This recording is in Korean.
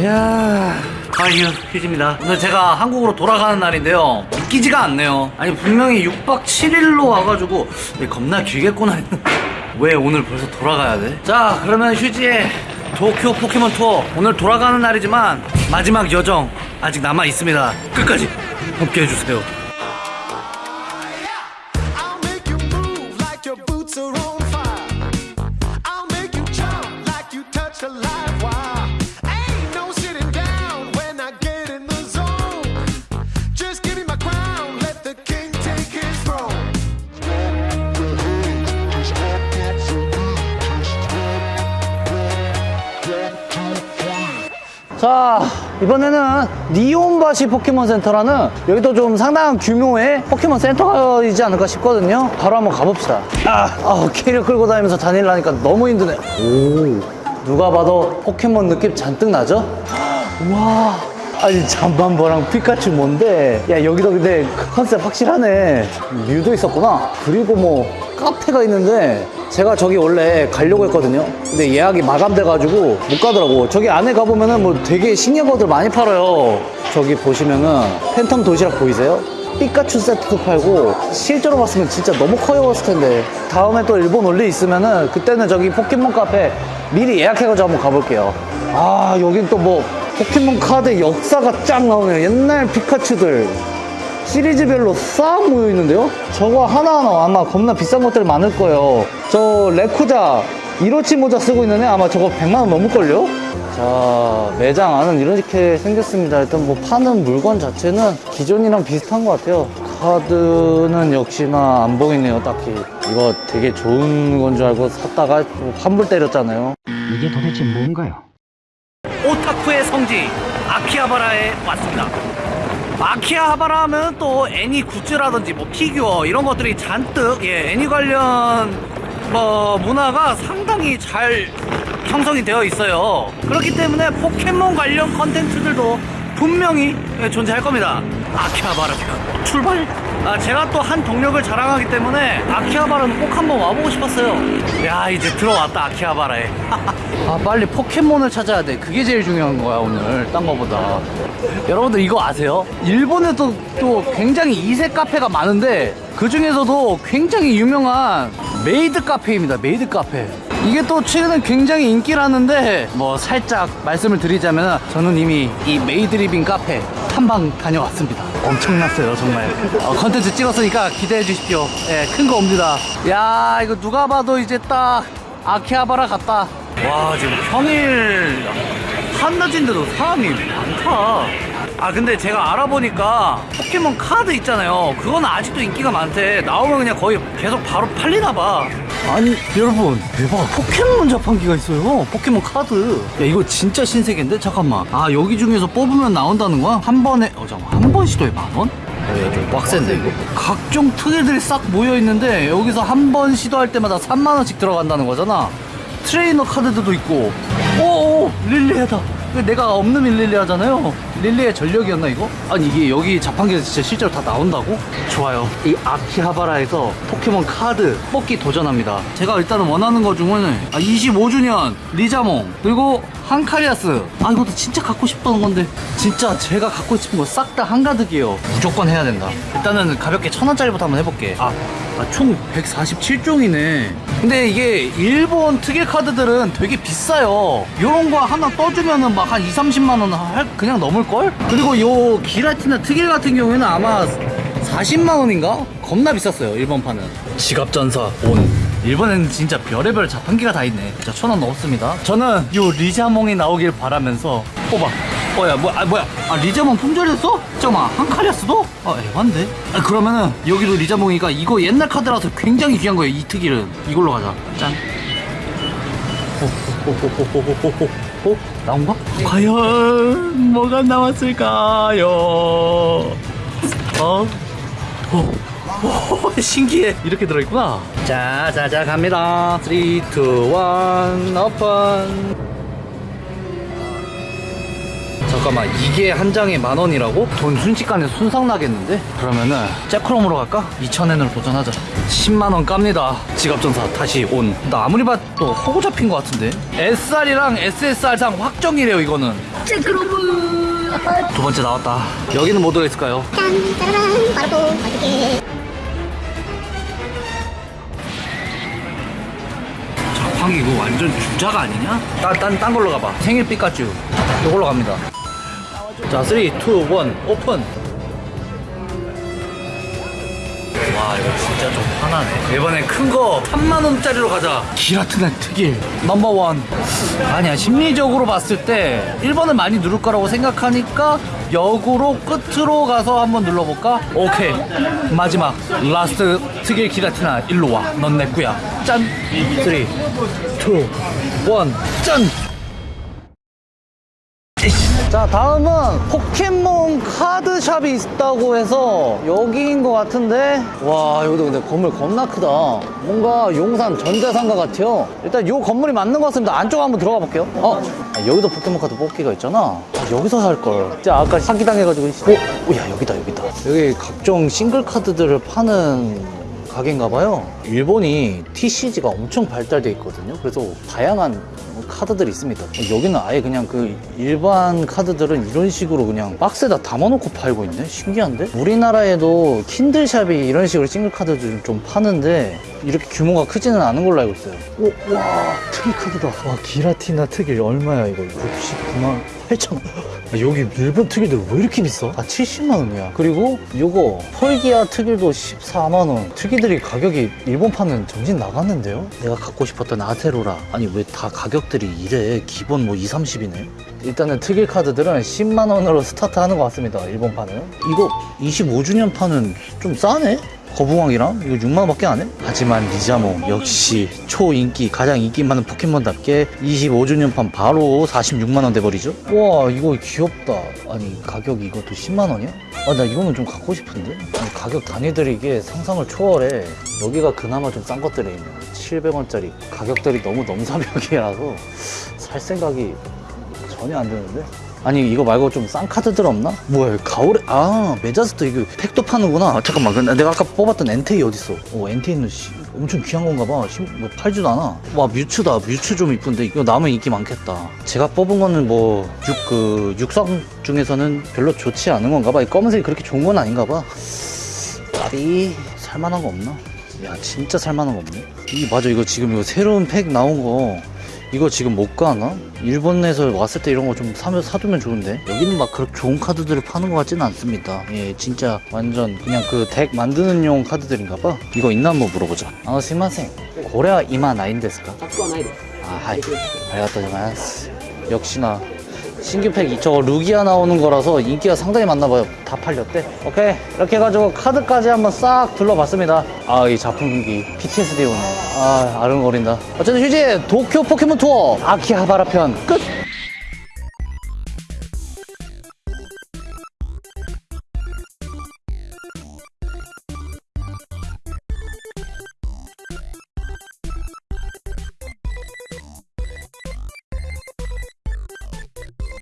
이야. 아유 휴지입니다. 오늘 제가 한국으로 돌아가는 날인데요. 믿기지가 않네요. 아니 분명히 6박 7일로 와가지고 이 겁나 길겠구나 했는데. 왜 오늘 벌써 돌아가야 돼? 자 그러면 휴지의 도쿄 포켓몬 투어. 오늘 돌아가는 날이지만 마지막 여정 아직 남아 있습니다. 끝까지 함께 해주세요 자 이번에는 니혼바시 포켓몬 센터라는 여기도 좀 상당한 규모의 포켓몬 센터이지 않을까 싶거든요. 바로 한번 가봅시다. 아, 아 캐리어 끌고 다니면서 다니려니까 너무 힘드네. 오. 누가 봐도 포켓몬 느낌 잔뜩 나죠? 와 아니 잠만보랑 피카츄 뭔데? 야 여기도 근데 컨셉 확실하네. 뮤도 있었구나. 그리고 뭐 카페가 있는데 제가 저기 원래 가려고 했거든요. 근데 예약이 마감돼가지고 못 가더라고. 저기 안에 가보면은 뭐 되게 신기한 것들 많이 팔아요. 저기 보시면은 팬텀 도시락 보이세요? 피카츄 세트도 팔고 실제로 봤으면 진짜 너무 귀여웠을 텐데. 다음에 또 일본 올일 있으면은 그때는 저기 포켓몬 카페 미리 예약해가지고 한번 가볼게요. 아 여긴 또 뭐 포켓몬 카드 역사가 쫙 나오네요 옛날 피카츄들 시리즈별로 싹 모여 있는데요? 저거 하나하나 아마 겁나 비싼 것들이 많을 거예요. 저 레쿠쟈 이로치 모자 쓰고 있는 애 아마 저거 100만원 넘을걸요? 자, 매장 안은 이렇게 생겼습니다. 일단 뭐 파는 물건 자체는 기존이랑 비슷한 것 같아요. 카드는 역시나 안 보이네요, 딱히. 이거 되게 좋은 건 줄 알고 샀다가 뭐 환불 때렸잖아요. 이게 도대체 뭔가요? 오타쿠의 성지 아키하바라에 왔습니다. 아키하바라 하면 또 애니 굿즈라든지 뭐 피규어 이런 것들이 잔뜩 예, 애니 관련 뭐 문화가 상당히 잘 형성이 되어 있어요. 그렇기 때문에 포켓몬 관련 컨텐츠들도 분명히 예, 존재할 겁니다. 아키하바라 출발! 아, 제가 또 한 동력을 자랑하기 때문에 아키하바라는 꼭 한번 와보고 싶었어요. 야, 이제 들어왔다, 아키하바라에. 아, 빨리 포켓몬을 찾아야 돼. 그게 제일 중요한 거야, 오늘. 딴 거보다. 여러분들 이거 아세요? 일본에도 또 굉장히 이색 카페가 많은데 그 중에서도 굉장히 유명한 메이드 카페입니다. 메이드 카페. 이게 또 최근에 굉장히 인기라는데 뭐 살짝 말씀을 드리자면 저는 이미 이 메이드 리빙 카페 탐방 다녀왔습니다. 엄청났어요 정말. 어, 컨텐츠 찍었으니까 기대해 주십시오. 예, 큰거 옵니다. 야 이거 누가 봐도 이제 딱 아키하바라 같다. 와 지금 평일 한낮인데도 사람이 많다. 아 근데 제가 알아보니까 포켓몬 카드 있잖아요. 그건 아직도 인기가 많대. 나오면 그냥 거의 계속 바로 팔리나 봐. 아니 여러분. 대박. 포켓몬 자판기가 있어요. 포켓몬 카드. 야 이거 진짜 신세계인데? 잠깐만. 아 여기 중에서 뽑으면 나온다는 거야? 한 번에 어 잠깐 한번 시도에 만 원? 네, 좀 빡센데 이거. 각종 특일들이 싹 모여 있는데 여기서 한 번 시도할 때마다 3만 원씩 들어간다는 거잖아. 트레이너 카드도 있고. 오오 릴리에다. 내가 없는 릴리에잖아요 릴리에의 전력이었나 이거? 아니 이게 여기 자판기에서 진짜 실제로 다 나온다고? 좋아요. 이 아키하바라에서 포켓몬 카드 뽑기 도전합니다. 제가 일단은 원하는 거 중에는 아, 25주년 리자몽 그리고 한카리아스. 아 이것도 진짜 갖고 싶던 건데. 진짜 제가 갖고 싶은 거 싹 다 한가득이에요. 무조건 해야 된다. 일단은 가볍게 천 원짜리부터 한번 해볼게. 아, 아, 총 147종이네. 근데 이게 일본 특일 카드들은 되게 비싸요. 요런 거 하나 떠주면은 막 한 2, 30만 원 할, 그냥 넘을 걸? 그리고 요 기라티나 특일 같은 경우에는 아마 40만원인가? 겁나 비쌌어요 일본판은 지갑전사 온 일본에는 진짜 별의별 자판기가 다 있네 진짜 천원 넘었습니다 저는 요 리자몽이 나오길 바라면서 뽑아 어야 뭐, 아, 뭐야 아 리자몽 품절했어? 잠깐만 한 칼이었어도? 아 에반데? 아 그러면은 여기도 리자몽이가 이거 옛날 카드라서 굉장히 귀한 거예요 이 특일은 이걸로 가자 짠 호, 호, 호, 어? 나온가? 과연 뭐가 나왔을까요? 어? 오, 오, 신기해. 이렇게 들어있구나. 자, 자, 자, 갑니다. 3, 2, 1, 오픈. 잠깐만, 이게 한 장에 만 원이라고? 돈 순식간에 순삭 나겠는데? 그러면은, 잭크롬으로 갈까? 2,000엔으로 도전하자. 10만원 깝니다. 지갑전사 다시 온. 나 아무리 봐도 허구 잡힌 것 같은데? SR이랑 SSR상 확정이래요, 이거는. 두 번째 나왔다. 여기는 뭐 들어있을까요? 짠, 짜라란, 바로 맛있게. 자팡 이거 완전 주자가 아니냐? 딴, 딴, 딴 걸로 가봐. 생일 피카츄. 이걸로 갑니다. 자, 3, 2, 1, 오픈. 와, 이거 진짜 좀 화나네. 이번에 큰 거 3만원짜리로 가자. 기라트난 특일. 넘버원. 아니야, 심리적으로 봤을 때 1번을 많이 누를 거라고 생각하니까 역으로 끝으로 가서 한번 눌러볼까? 오케이. 마지막. last 특일 기라티나 일로 와. 넌 내 꺼야. 짠. 3, 2, 1, 짠! 자 다음은 포켓몬 카드샵이 있다고 해서 여기인 것 같은데 와 여기도 근데 건물 겁나 크다 뭔가 용산 전자상가 같아요 일단 요 건물이 맞는 것 같습니다 안쪽 한번 들어가 볼게요 어? 아, 여기도 포켓몬 카드 뽑기가 있잖아 아, 여기서 살걸 진짜 아까 사기당해가지고 어? 오야 여기다 여기다 여기 각종 싱글 카드들을 파는 가게인가 봐요. 일본이 TCG가 엄청 발달돼 있거든요. 그래서 다양한 카드들이 있습니다. 여기는 아예 그냥 그 일반 카드들은 이런 식으로 그냥 박스에다 담아놓고 팔고 있네. 신기한데? 우리나라에도 킨들샵이 이런 식으로 싱글 카드들 좀 파는데 이렇게 규모가 크지는 않은 걸로 알고 있어요. 오, 와, 특이 카드다. 와, 기라티나 특일 얼마야 이거? 69만 8천 원. 아, 여기 일본 특일들 왜 이렇게 비싸? 아 70만 원이야. 그리고 요거 펄기아 특일도 14만 원. 특이들이 가격이 일본판은 정신 나갔는데요? 내가 갖고 싶었던 아테로라. 아니 왜 다 가격들이 이래? 기본 뭐 2, 30이네. 일단은 특일 카드들은 10만 원으로 스타트하는 것 같습니다. 일본판은. 이거 25주년 판은 좀 싸네? 거북왕이랑 이거 6만원밖에 안 해? 하지만 리자모 역시 초인기 가장 인기 많은 포켓몬답게 25주년판 바로 46만원 돼버리죠? 와 이거 귀엽다 아니 가격이 이것도 10만원이야? 아 나 이거는 좀 갖고 싶은데? 아니, 가격 단위들이 이게 상상을 초월해 여기가 그나마 좀 싼 것들이 있네 700원짜리 가격들이 너무 넘사벽이라서 살 생각이 전혀 안 드는데? 아니 이거 말고 좀 싼 카드들 없나? 뭐야 가오레 아 메자스타 이거 팩도 파는구나. 잠깐만 근데 내가 아까 뽑았던 엔테이 어딨어? 어 엔테이는 씨, 엄청 귀한 건가 봐. 심- 뭐 팔지도 않아. 와 뮤츠다. 뮤츠 좀 이쁜데. 이거 남은 인기 많겠다. 제가 뽑은 거는 뭐 육, 그 육성 중에서는 별로 좋지 않은 건가 봐이 검은색이 그렇게 좋은 건 아닌가 봐. 나비 살만한 거 없나? 야 진짜 살만한 거 없네. 이 맞아. 이거 지금 이거 새로운 팩 나온 거 이거 지금 못 사나? 일본에서 왔을 때 이런 거 좀 사면 사두면 좋은데? 여기는 막 그렇게 좋은 카드들을 파는 것 같지는 않습니다. 예 진짜 완전 그냥 그 deck 만드는 용 카드들인가 봐. 이거 있나 한번 물어보자. 아 すみません これは今ないんですか? 아 はい. 알겠다 역시나. 신규 팩 저거 루기아 나오는 거라서 인기가 상당히 많나봐요. 다 팔렸대? 오케이. 이렇게 해가지고 카드까지 한번 싹 둘러봤습니다. 아이 자판기. PTSD 오네 아 아른거린다. 어쨌든 휴지 도쿄 포켓몬 투어. 아키하바라 편. 끝!